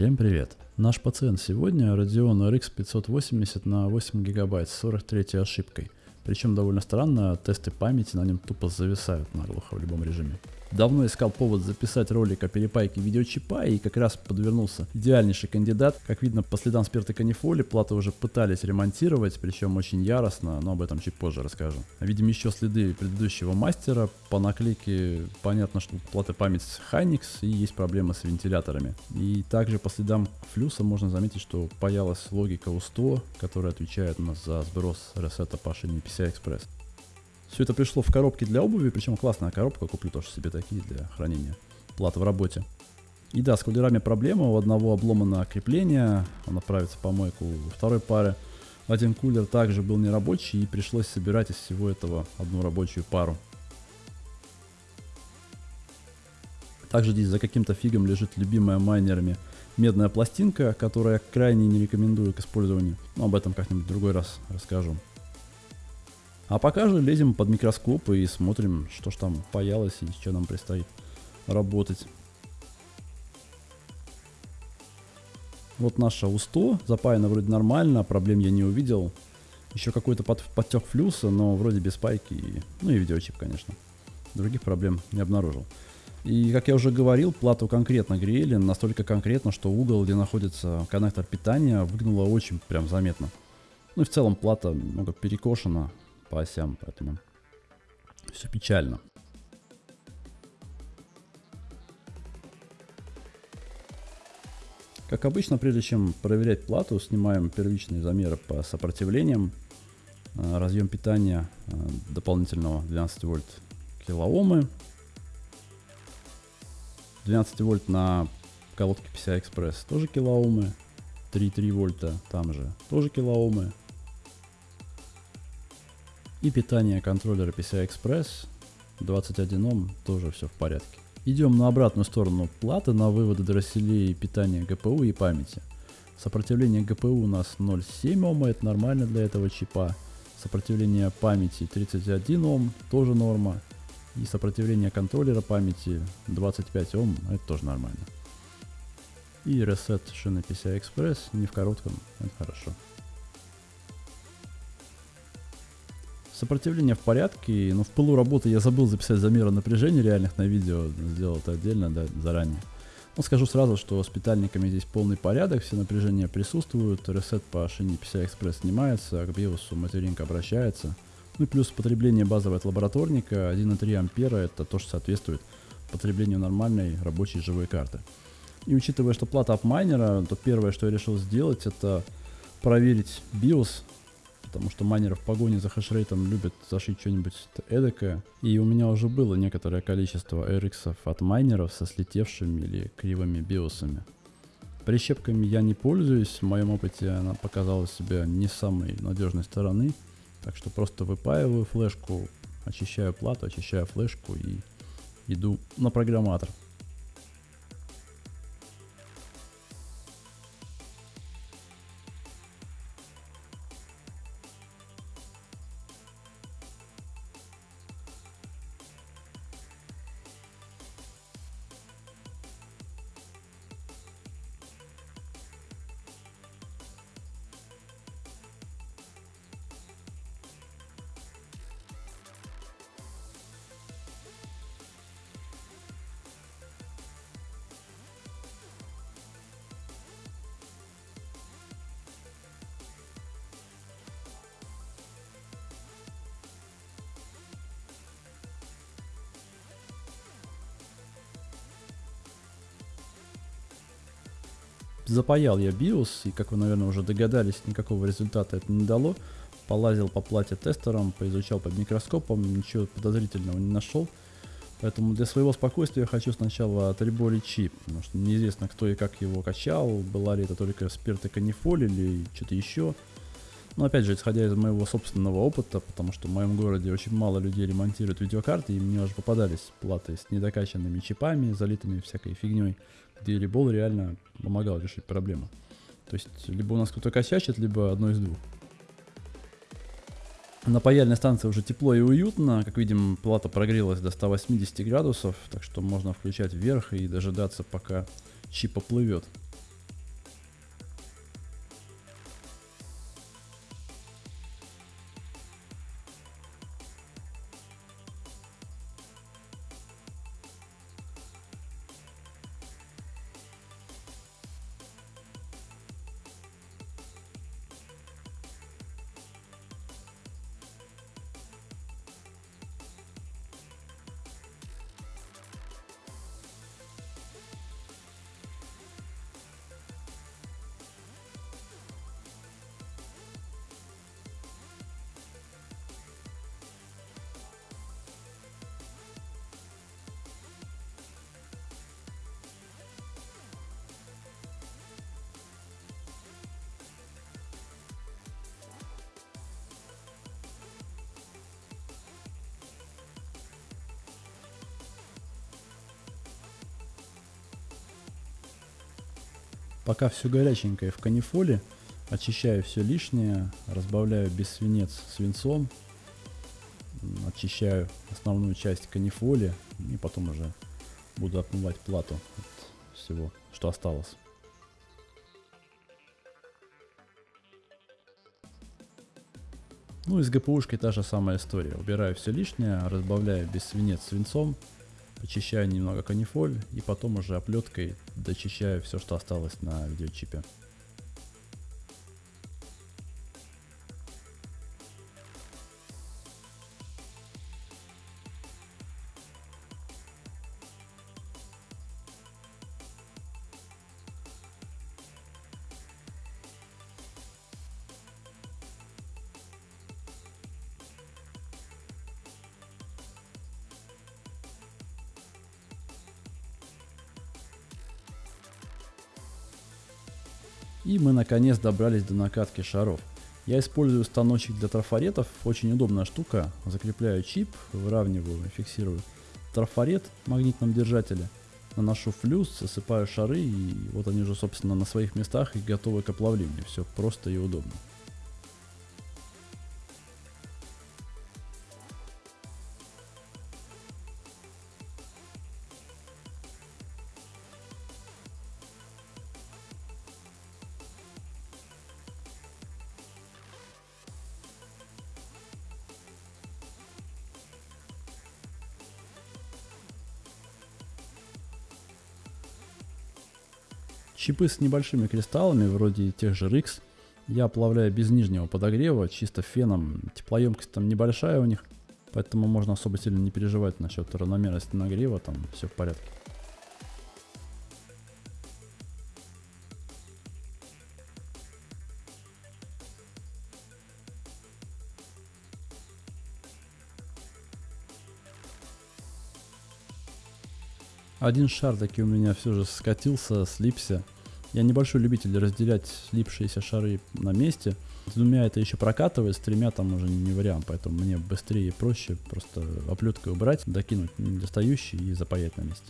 Всем привет! Наш пациент сегодня Radeon RX 580 на 8 гигабайт с 43 ошибкой. Причем довольно странно, тесты памяти на нем тупо зависают наглухо в любом режиме. Давно искал повод записать ролик о перепайке видеочипа и как раз подвернулся идеальнейший кандидат. Как видно по следам спирта канифоли, платы уже пытались ремонтировать, причем очень яростно, но об этом чуть позже расскажу. Видим еще следы предыдущего мастера. По наклейке понятно, что плата память Hynix и есть проблемы с вентиляторами. И также по следам флюса можно заметить, что паялась логика U100, которая отвечает у нас за сброс ресета по шине PCI Express. Все это пришло в коробке для обуви, причем классная коробка, куплю тоже себе такие для хранения платы в работе. И да, с кулерами проблема, у одного обломано крепление, он отправится по мойку у второй пары. Один кулер также был нерабочий и пришлось собирать из всего этого одну рабочую пару. Также здесь за каким-то фигом лежит любимая майнерами медная пластинка, которую я крайне не рекомендую к использованию. Но об этом как-нибудь другой раз расскажу. А пока же лезем под микроскоп и смотрим, что ж там паялось и что нам предстоит работать. Вот наша У100, запаяна вроде нормально, проблем я не увидел. Еще какой-то под, подтек флюса, но вроде без пайки, и, ну и видеочип, конечно. Других проблем не обнаружил. И, как я уже говорил, плату конкретно грели, настолько конкретно, что угол, где находится коннектор питания, выгнуло очень прям заметно. Ну и в целом плата много перекошена, по осям, поэтому все печально. Как обычно, прежде чем проверять плату, снимаем первичные замеры по сопротивлениям. Э, разъем питания э, дополнительного 12 вольт килоомы. 12 вольт на колодке PCI Express тоже килоомы. 3,3 вольта там же тоже килоомы. И питание контроллера PCI Express 21 Ом тоже все в порядке. Идем на обратную сторону платы на выводы дросселей питания GPU и памяти. Сопротивление GPU у нас 0,7 Ома, это нормально для этого чипа. Сопротивление памяти 31 Ом, тоже норма. И сопротивление контроллера памяти 25 Ом, это тоже нормально. И ресет шины PCI Express не в коротком, это хорошо. Сопротивление в порядке, но в пылу работы я забыл записать замеры напряжения реальных на видео, сделал это отдельно, да, заранее. Но скажу сразу, что с питальниками здесь полный порядок, все напряжения присутствуют, ресет по шине PCI Express снимается, к биосу материнка обращается. Ну и плюс потребление базового от лабораторника 1,3 ампера, это то, что соответствует потреблению нормальной рабочей живой карты. И учитывая, что плата апмайнера, то первое, что я решил сделать, это проверить BIOS потому что майнеры в погоне за хешрейтом любят зашить что-нибудь эдакое. И у меня уже было некоторое количество RX от майнеров со слетевшими или кривыми биосами. Прищепками я не пользуюсь, в моем опыте она показала себя не самой надежной стороны. Так что просто выпаиваю флешку, очищаю плату, очищаю флешку и иду на программатор. Запаял я BIOS, и как вы, наверное, уже догадались, никакого результата это не дало. Полазил по плате тестером, поизучал под микроскопом, ничего подозрительного не нашел. Поэтому для своего спокойствия хочу сначала отреборить чип, потому что неизвестно, кто и как его качал, была ли это только спирт и канифоль или что-то еще. Но опять же, исходя из моего собственного опыта, потому что в моем городе очень мало людей ремонтируют видеокарты, и мне уже попадались платы с недокачанными чипами, залитыми всякой фигней, где Рибол реально помогал решить проблему. То есть, либо у нас кто-то косячит, либо одно из двух. На паяльной станции уже тепло и уютно. Как видим, плата прогрелась до 180 градусов, так что можно включать вверх и дожидаться, пока чип оплывет. Пока все горяченькое в канифоле, очищаю все лишнее, разбавляю без свинец свинцом, очищаю основную часть канифоли и потом уже буду отмывать плату от всего, что осталось. Ну и с ГПУшкой та же самая история. Убираю все лишнее, разбавляю без свинец свинцом, очищаю немного канифоль и потом уже оплеткой дочищаю все, что осталось на видеочипе. И мы наконец добрались до накатки шаров. Я использую станочек для трафаретов, очень удобная штука. Закрепляю чип, выравниваю, фиксирую трафарет в магнитном держателе. Наношу флюс, засыпаю шары и вот они уже собственно на своих местах и готовы к оплавлению. Все просто и удобно. Чипы с небольшими кристаллами, вроде тех же RX, я оплавляю без нижнего подогрева, чисто феном. Теплоемкость там небольшая у них, поэтому можно особо сильно не переживать насчет равномерности нагрева, там все в порядке. Один шар таки у меня все же скатился, слипся. Я небольшой любитель разделять слипшиеся шары на месте. С двумя это еще прокатывает, с тремя там уже не вариант, поэтому мне быстрее и проще просто оплеткой убрать, докинуть недостающий и запаять на месте.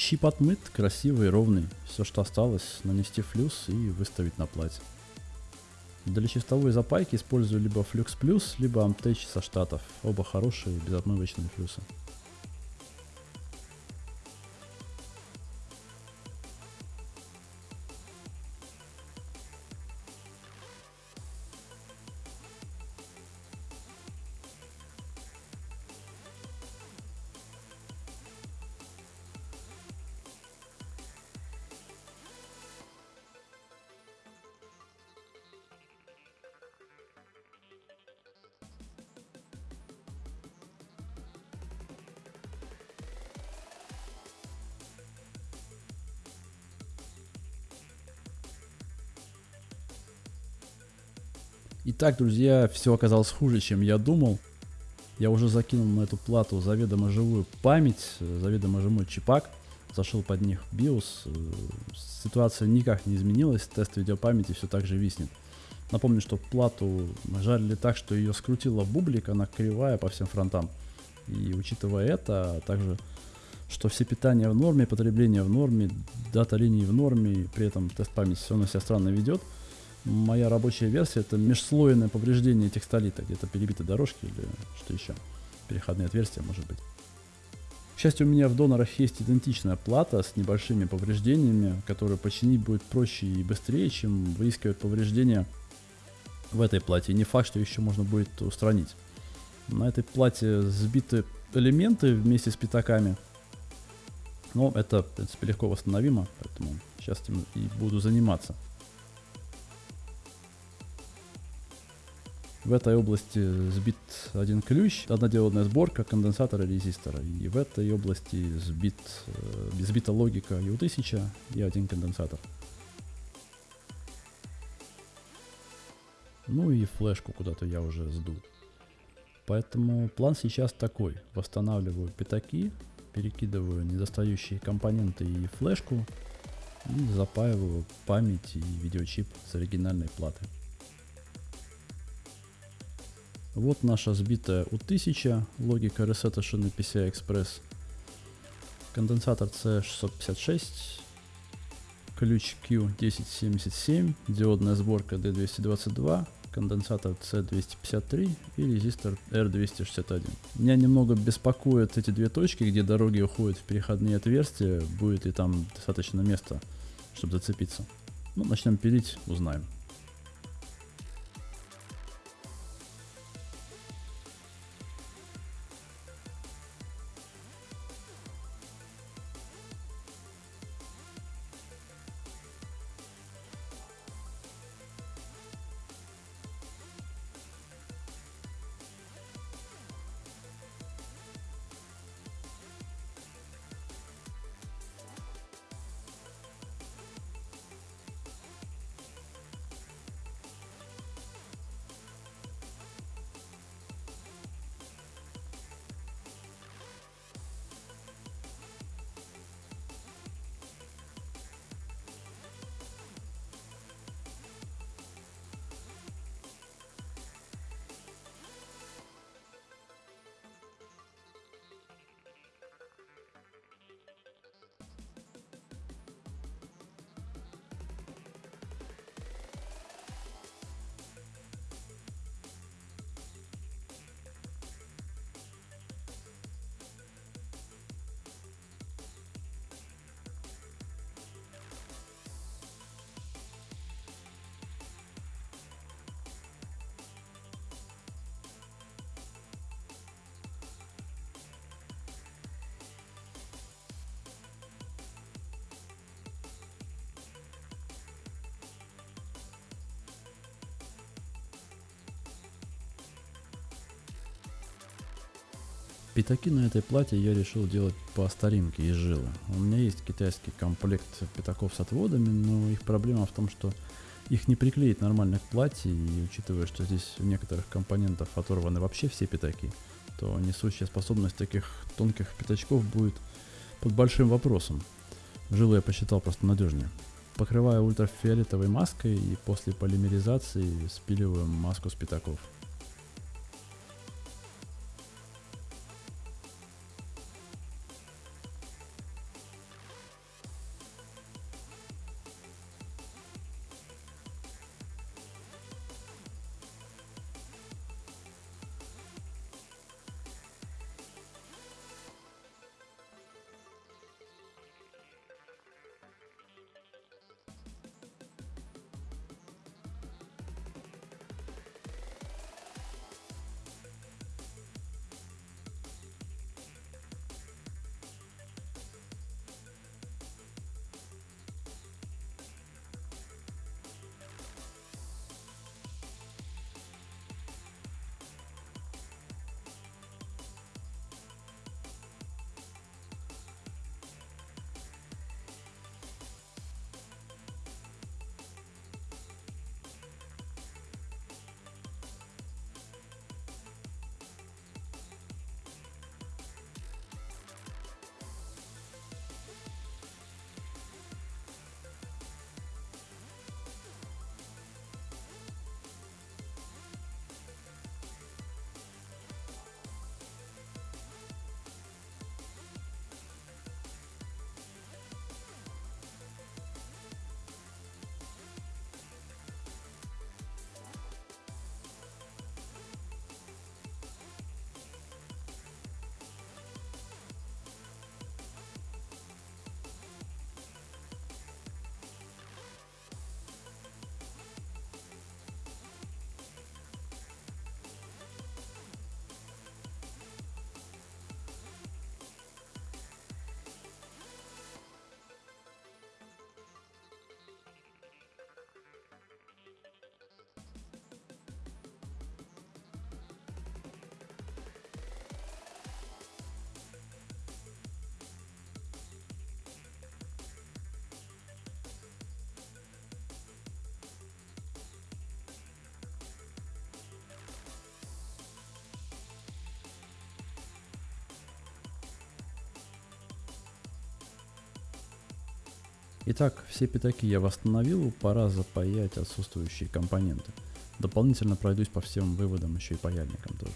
Чип отмыт, красивый, ровный. Все, что осталось, нанести флюс и выставить на плате. Для чистовой запайки использую либо Flux Plus, либо Amtech со штатов. Оба хорошие, безотмывочные флюсы. Итак, друзья, все оказалось хуже, чем я думал. Я уже закинул на эту плату заведомо живую память, заведомо живой чипак, зашел под них BIOS. Ситуация никак не изменилась, тест видеопамяти все так же виснет. Напомню, что плату жарили так, что ее скрутило бублик, она кривая по всем фронтам. И учитывая это, а также, что все питания в норме, потребление в норме, дата линии в норме, при этом тест памяти все равно себя странно ведет, Моя рабочая версия это межслойное повреждение текстолита, где-то перебиты дорожки или что еще. Переходные отверстия, может быть. К счастью, у меня в донорах есть идентичная плата с небольшими повреждениями, которую починить будет проще и быстрее, чем выискивать повреждения в этой плате. Не факт, что еще можно будет устранить. На этой плате сбиты элементы вместе с пятаками. Но это, в принципе, легко восстановимо, поэтому сейчас этим и буду заниматься. В этой области сбит один ключ, одноделанная сборка конденсатора резистора. И в этой области сбит, э, сбита логика U1000 и один конденсатор. Ну и флешку куда-то я уже сдул. Поэтому план сейчас такой. Восстанавливаю пятаки, перекидываю недостающие компоненты и флешку и запаиваю память и видеочип с оригинальной платы. Вот наша сбитая U1000, логика ресета шины PCI Express, конденсатор C656, ключ Q1077, диодная сборка D222, конденсатор C253 и резистор R261. Меня немного беспокоят эти две точки, где дороги уходят в переходные отверстия, будет ли там достаточно места, чтобы зацепиться. Ну, начнем пилить, узнаем. Пятаки на этой плате я решил делать по старинке из жилы. У меня есть китайский комплект пятаков с отводами, но их проблема в том, что их не приклеить нормально к плате, и учитывая, что здесь у некоторых компонентов оторваны вообще все пятаки, то несущая способность таких тонких пятачков будет под большим вопросом. Жилу я посчитал просто надежнее. Покрываю ультрафиолетовой маской и после полимеризации спиливаю маску с пятаков. Итак, все пятаки я восстановил, пора запаять отсутствующие компоненты. Дополнительно пройдусь по всем выводам еще и паяльникам тоже.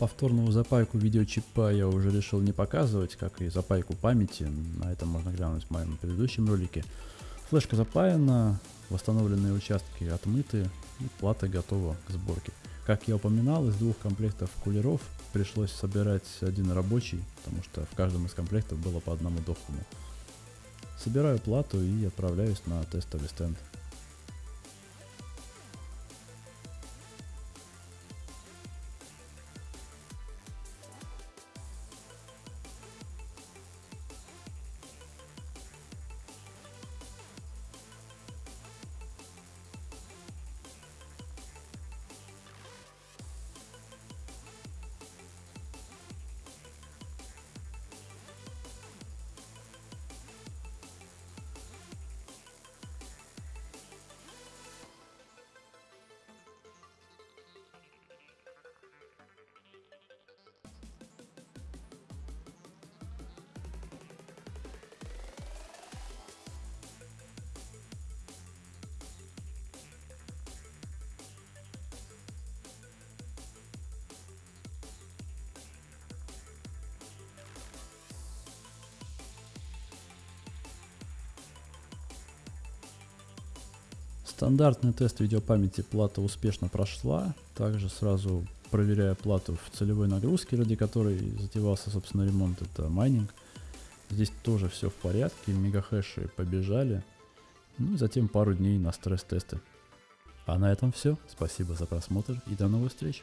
Повторную запайку видеочипа я уже решил не показывать, как и запайку памяти. На это можно глянуть в моем предыдущем ролике. Флешка запаяна, восстановленные участки отмыты и плата готова к сборке. Как я упоминал, из двух комплектов кулеров пришлось собирать один рабочий, потому что в каждом из комплектов было по одному дохлому. Собираю плату и отправляюсь на тестовый стенд. Стандартный тест видеопамяти плата успешно прошла. Также сразу проверяя плату в целевой нагрузке, ради которой затевался, собственно, ремонт, это майнинг. Здесь тоже все в порядке, мегахэши побежали. Ну и затем пару дней на стресс-тесты. А на этом все. Спасибо за просмотр и до новых встреч.